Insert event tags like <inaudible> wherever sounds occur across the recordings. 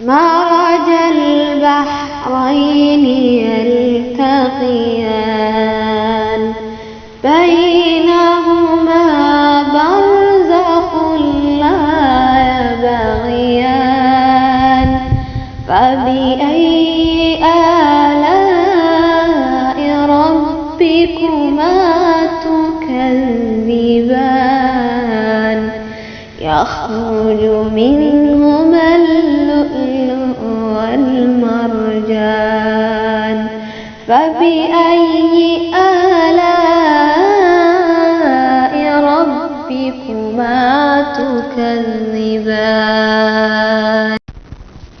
مرج البحرين يلتقيان بينهما برزخ لا يبغيان فبأي آلاء ربكما تكذبان يخرج منهما البحر واللؤلؤ والمرجان فبأي آلاء ربكما تكذبان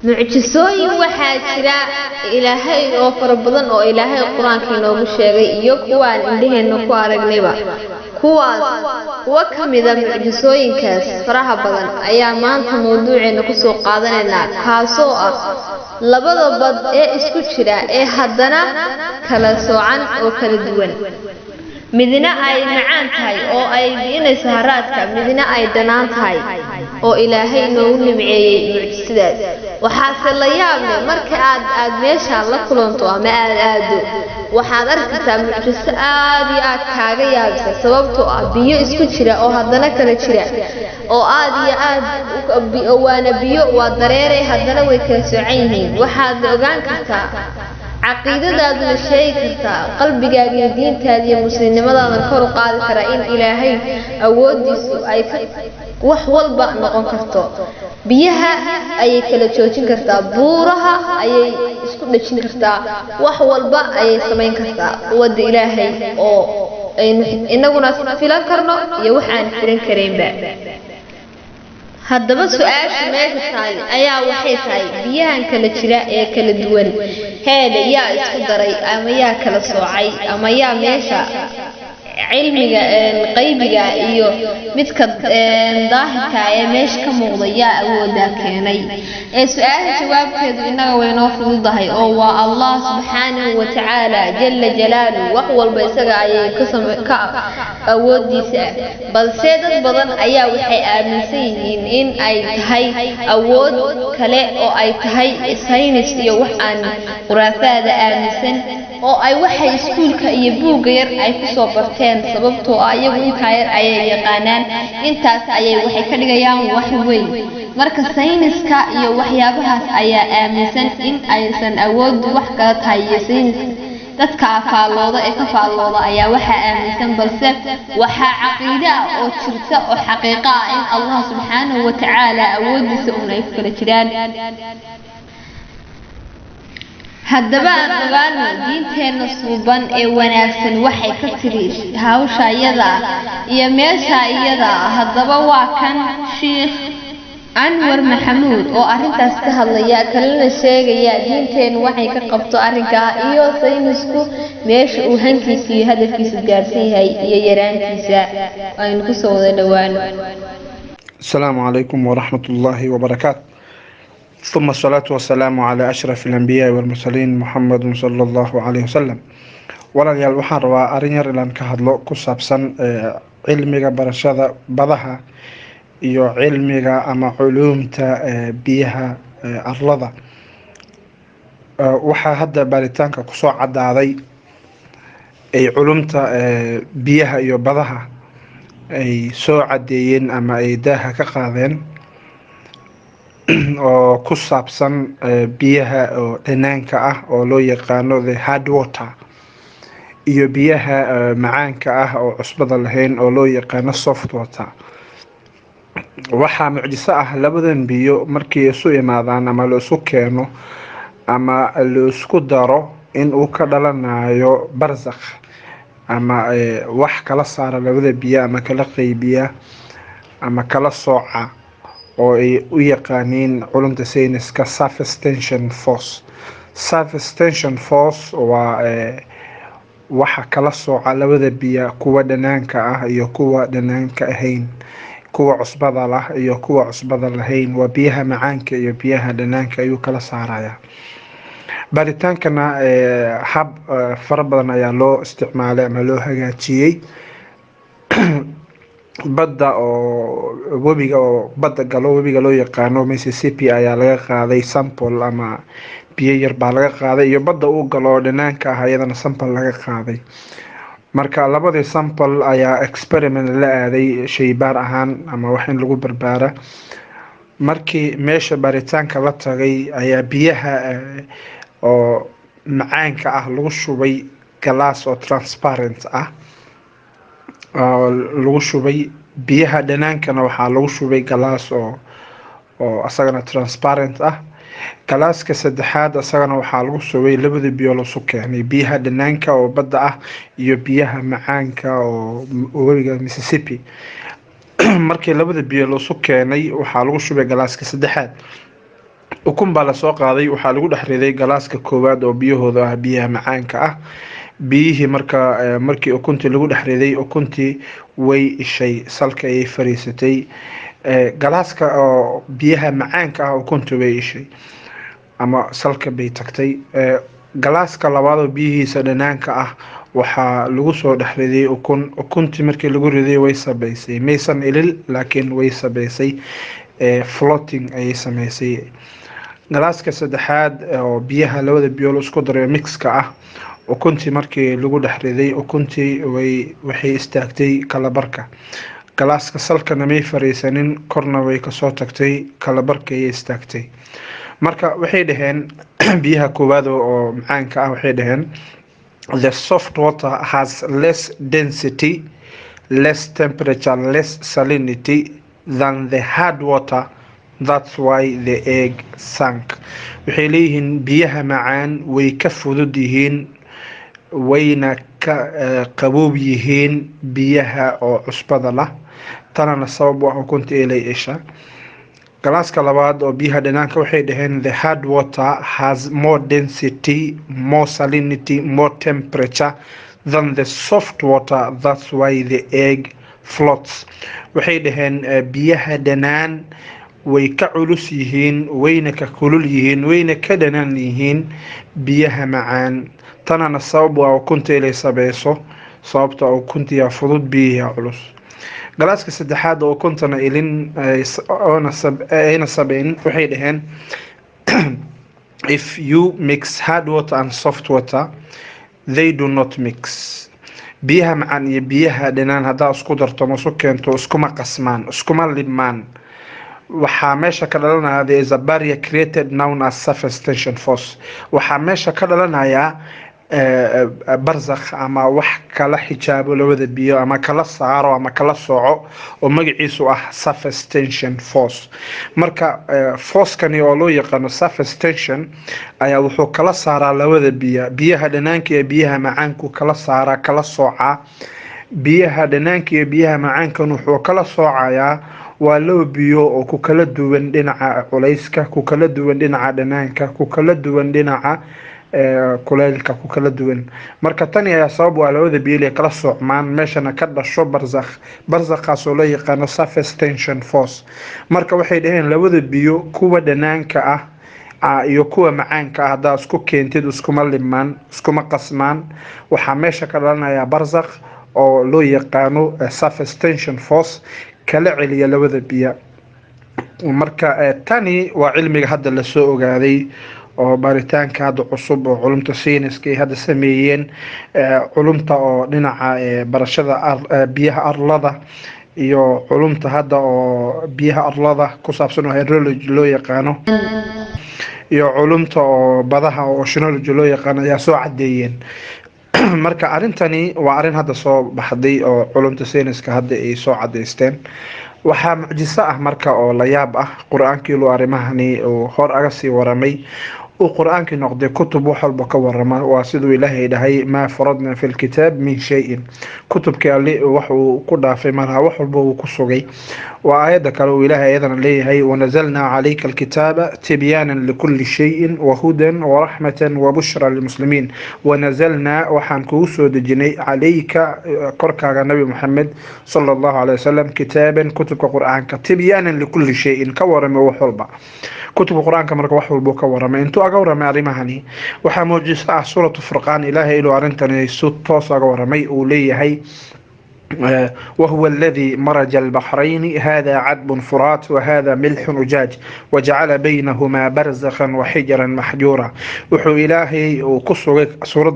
معجزوين وحاجرة ilaahay oo fara badan oo ilaahay qur'aanka inoogu sheegay iyo kuwaan indhaheenna ku aragnayba. Kuwaas kuwo ka mida mucjisooyinkaas faraha badan ayaa maanta mawduuceena ku soo qaadanaynaa kaasoo ah labada bad ee isku jira ee haddana kala soocan oo kala duwan. Midna ay macaan tahay oo ay di'inayso haraadka midna ay dhanaan tahay oo ilaahay inoogu nimceeyey. Mucjisadaas waxaase la yaab leh marka aad aad meesha la kulanto ama aad aado waxaad arkaysaa mucjiso aad iyo aad kaaga yaabisa sababtoo ah biyo isku jira oo haddana kala jira oo aad iyo aad waana biyo waa dareeray haddana way kala soocan yihiin. Waxaad ogaan kartaa caqiidadaaduna sheegi kartaa qalbigaaga iyo diintaada iyo kor u qaadi karaa in ilaahay awoodiisu ay wax walba noqon karto. Biyaha ayay kala joojin kartaa buuraha ayay isku dhejin kartaa wax walba ayay samayn kartaa. Quwadda ilaahay oo inaguna filan karno iyo wax aan filan karaynba haddaba su'aasha meesha tahay ayaa waxay tahay biyahan kala jira ee kala duwan. Heedha yaa isku daray ama yaa kala soocay ama yaa meesha cilmiga qaybiga iyo midka daahirka ee meesha ka muuqda yaa awoodaa keenay. Ee su'aasha jawaabkeedu innaga waynoo fududahay oo waa allah subxaanahu watacaala jala jalaalu wax walba isaga ayay ka awoodiisa balse dad badan ayaa waxay aaminsan yihiin in ay tahay awood kale oo ay tahay saynis iyo wax aan khuraafaada aaminsan oo ay waxay iskuulka iyo buugga yar ay ku soo barteen sababtoo ah iyagu intaa yar ayay yaqaanaan. Intaas ayay waxay ka dhigayaan wax weyn. Marka sayniska iyo waxyaabahaas ayaa aaminsan in aysan awooddu wax kala tahay iyo sayniska dadka faallooda ee ka faallooda ayaa waxaa aaminsan balse waxaa caqiide ah oo jirta oo xaqiiqo ah in allah subxaanahu watacaala awoodiisa un ay ku kala jiraan haddaba aan dagaalno diinteenna suuban ee wanaagsan waxay ka tiri hawsha iyada ah iyo meesha iyada. Ah haddaba waa kan shiikh anwar maxamuud oo arintaas ka hadlaya kalena sheegaya diinteennu waxay ka qabto arinkaa iyo saynisku meesha uu hankiisa iyo hadafkiisa gaarsan yahay iyo yaraantiisa. Aynu ku soo wada dhawaano asalaamu calaykum waraxmat wabarakaatu ثم الصلاة والسلام على أشرف الأنبياء والمرسلين محمد صلى الله عليه وسلم walaalayaal waxaan rabaa arrin yar inaan ka hadlo ku saabsan cilmiga barashada badaha iyo cilmiga ama culuumta biyaha arlada waxaa hadda baaritaanka kusoo cadaaday ay culumta biyaha iyo badaha ay soo cadeeyeen ama ay daaha ka qaadeen <clears throat> oo ku saabsan biyaha oo dhanaanka ah oo loo yaqaano the hard water iyo biyaha macaanka ah oo cusbada lahayn oo loo yaqaano soft water. Waxaa mucjiso ah labadan biyo markii isu imaadaan ama la isu keeno ama la isku daro in uu ka dhalanayo barzakh ama wax kala saara labada biyo ama kala qeybiya ama kala sooca oo ay u yaqaaniin culumta sayniska surface tension force. Surface tension force waa waxa kala sooca labada biyo kuwa dhanaanka ah iyo kuwa dhanaanka ahayn kuwa cusbada lah iyo kuwa cusbada lahayn. Waa biyaha macaanka iyo biyaha dhanaanka ayuu kala saaraya baaritaankana hab fara badan ayaa loo isticmaalay ama loo hagaajiyey badda oo webiga oo badda galo webiga loo yaqaano mississippi ayaa laga qaaday sample ama biyo yar baa laga qaaday iyo badda uu galo oo dhanaanka ah iyadana sample laga qaaday. Marka labadii sample ayaa experiment la aaday shaybaar ahaan ama wax in lagu barbaara. Markii meesha baaritaanka la tagay ayaa biyaha oo macaanka ah lagu shubay galaas oo transparent ah lagu shubay biyaha dhanaankana waxaa lagu shubay galaas oo oo asagana transparent ah galaaska saddexaad asagana waxaa lagu shubay labada biyo lasu keenay biyaha dhanaanka oo badda ah iyo biyaha macaanka oo webiga mississippi markii labada biyo lasu keenay waxaa lagu shubay galaaska saddexaad ukun baa la soo qaaday waxaa lagu dhex riday galaaska koowaad oo biyahooda ah biyaha macaanka ah biyihii marka markii ukuntii lagu dhex riday ukuntii way ishay salka ayay fariisatay. Galaaska oo biyaha macaanka ah ukuntii way ishay ama salka bay tagtay. Galaaska labaad oo biyihiisa dhanaanka ah waxaa lagu soo dhex riday ukun ukuntii markii lagu riday way sabeysay maysan ilil laakiin way sabeysay floating ayay sameysay galaaska saddexaad oo biyaha labada biyool isku daray mixka ah ukuntii markii lagu dhex riday ukuntii way waxay istaagtay kalabarka. Galaaska salkana may fariisanin korna way ka soo tagtay kalabarka ayay istaagtay. Marka waxay dhaheen <clears throat> biyaha koowaad oo macaanka ah waxay dhaheen the soft water has less density less temperature less salinity than the hard water. That's why the egg sank. Waxay leeyihiin biyaha macaan way ka fudud yihiin wayna ka qaboob yihiin biyaha oo cusbada lah tanana sabab u ah ukunta ilay isha. Galaaska labaad oo biyaha dhanaanka waxay dhaheen the hard water has more density more salinity more temperature than the soft water that's why the egg floats. Waxay dhaheen biyaha dhanaan way ka culus yihiin wayna ka kulul yihiin wayna ka dhanaan yihiin biyaha macaan. Tanana sabab waa ukunta inay sabeyso sababta ukuntiyaa fudud biyihiia culus. Galaaska saddexaad oo ukuntana ilin ayna sabeyn waxay dhaheen <clears throat> if you mix hard water and soft water they do not mix. Biyaha macaan iyo biyaha dhanaan haddaa isku darto masu keento iskuma qasmaan iskuma libmaan waxaa meesha ka dhalanaya there is a barrier created known as surface tension force. Waxaa meesha ka dhalanaya barzakh ama wax kala xijaabo labada biyo ama kala saaro ama kala sooco oo magaciisu ah surface tension force. Marka forcekani oo loo yaqaano surface tension ayaa wuxuu kala saaraa labada biyo biyaha dhanaanka iyo biyaha macaanku kala saaraa kala soocaa. Biyaha dhanaanka iyo biyaha macaankan wuxuu kala soocayaa waa laba biyo oo ku kala duwan dhinaca culayska ku kala duwan dhinaca dhanaanka ku kala duwan dhinaca kuleylka ku kala duwan. Marka tani ayaa sabab waa labada biyolia kala soocmaan meeshana ka dhasho barzakh. Barzakhaas oo loo yaqaano surface tension force. Marka waxay dhaheen labada biyo kuwa dhanaanka ah iyo kuwa macaanka ah haddaa isku keentid iskuma limaan iskuma qasmaan waxaa meesha ka dhalanaya barzakh oo loo yaqaano surface tension force kala celiya labada biyo marka tani waa cilmiga hadda la soo ogaaday oo baaritaanka hadda cusub oo culumta sayniska ay hadda sameeyeen culumta oo dhinaca barashada biyaha arlada iyo culumta hadda oo biyaha arlada ku saabsan oo hydrology loo yaqaano iyo culumta oo badaha oo oceanology loo yaqaano ayaa soo cadeeyeen <clears throat> marka arrintani waa arrin hadda soo baxday oo culumta sayniska hadda ay soo cadeysteen waxaa mucjiso ah marka oo la yaab ah qur'aankiilu arrimahani uu hor aga sii waramay uu qur'aankii noqday kutub wax walba ka warama waa siduu ilaahay dhahay maa faradna fi lkitaab min shayin. Kutubkii alle wax uu ku dhaafay malaha wax walba uu ku sugay. Waa aayadda kale uu ilaahay ayadana leeyahay wanazalnaa calayka alkitaaba tibyaanan likuli shayin wahudan waraxmatan wabushra lilmuslimiin. Wanazalnaa waxaan kugu soo dejinay calayka korkaaga nabi maxamed sala allahu caley wasalam kitaaban kutubka qur'aanka tibyaanan likuli shayin. Ka warama wax walba. Kutubka qur'aanka marka wax walbuu ka waramay intuu aga waramay arrimahani waxaa muujiso ah suuratu furqaan ilaahay inuu arrintani si toos aga waramay uu leeyahay آه، وهو الذي مرج البحرين هذا عذب فرات وهذا ملح أجاج وجعل بينهما برزخا وحجرا محجورا وحو إلهي وقصوا سورة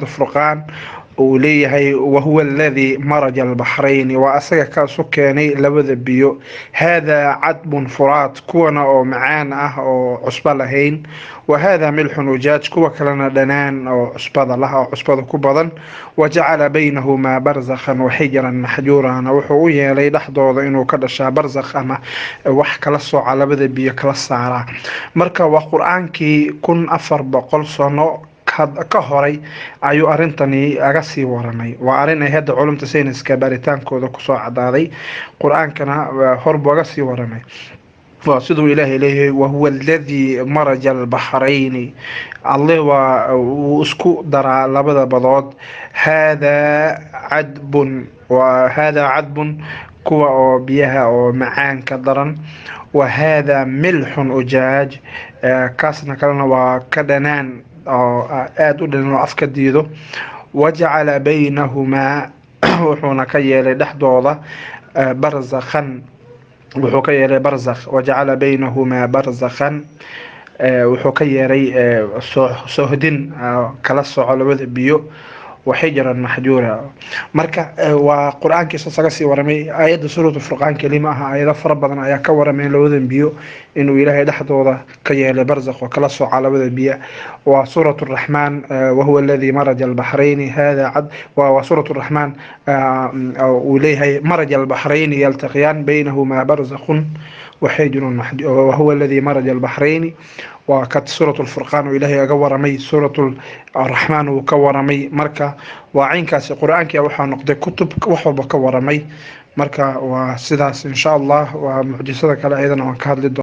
uu leeyahay wahuwa aladii maraja albaxrayni waa asaga kaasu keenay labada biyo. Haadaa cadbun furaad kuwana oo macaan ah oo cusbo lahayn. Wa haadaa milxun wajaaj kuwa kalena dhanaan oo cusbada lah oo cusbada ku badan. Wa jacala baynahumaa barsakhan wa xijaran maxjuurana wuxuu u yeelay dhexdooda inuu ka dhashaa barzak ama wax kala sooca labada biyo kala saaraa marka waa qur'aankii kun afar boqol sano ka- horay ayuu arintani aga sii waramay. Waa arrin ay hadda culumta sayniska baaritaankooda ku soo cadaaday. Qur'aankana waa horbuu aga sii waramay. Waa siduu ilaahay leeyahay wahuwa aladii maraja albaxrayni alle waa uu isku daraa labada badood. Haadaa cadbun haadaa cadbun kuwa oo biyaha oo macaanka daran. Wa haadaa milxun ujaaj. Eh, kaasna kalena waa ka dhanaan oo aada u dhanaan oo afka diido. Wajacala baynahumaa <clears throat> wuxuuna ka yeelay dhexdooda eh, barzakhan. Wuxuu ka yeelay barzakh. Wajacala baynahumaa barzakhan. Eh, wuxuu ka yeelay eh, soo- soohdin ah, kala soco labada biyo waxijran maxjuura marka waa qur'aankiisa saga sii waramay aayadda suuratu furqaan kelima aha aayado fara badan ayaa ka waramay labadan biyo inuu ilaahay dhexdooda ka yeelay barzakh oo kala soca labada biyo waa suurat raxmaan wahuwa aladii maraja albaxrayni hada cad waa suurat raxmaan uu leeyahay maraja albaxrayni yaltaqiyaan baynahumaa barzakhun وحجر محج... وهو الذي مرج البحرين وكانت سورة الفرقان وإلهي أقورمي سورة الرحمن وكورمي مركا وعين كاس قرآن كي وحا نقضي كتب وحو بكورمي مركا وسيداس إن شاء الله ومعجزة كلا أيضا وكاد